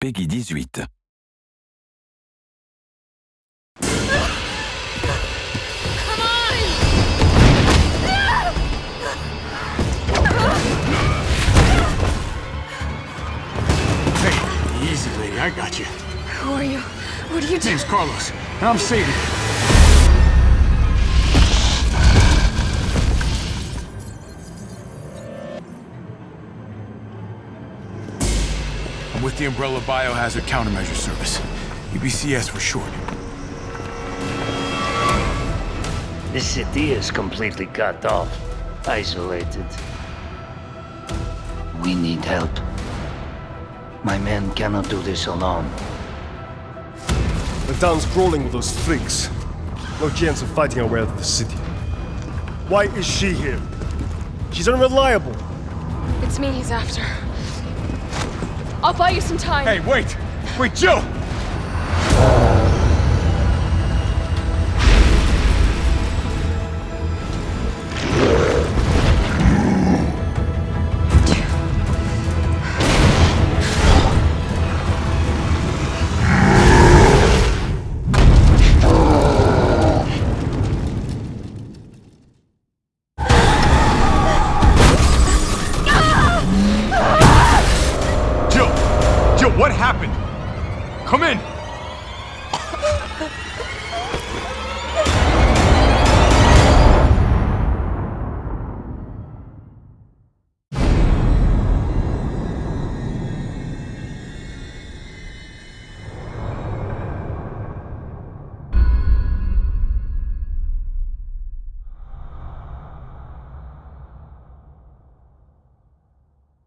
Peggy 18. Hey, easy, lady. I got you. Who are you? What are you doing? Name's Carlos, and I'm Satan. I'm with the Umbrella Biohazard Countermeasure Service. UBCS for short. This city is completely cut off, isolated. We need help. My men cannot do this alone. The town's crawling with those freaks. No chance of fighting our way out of the city. Why is she here? She's unreliable. It's me he's after. I'll buy you some time. Hey, wait! Wait, Jill! What happened? Come in!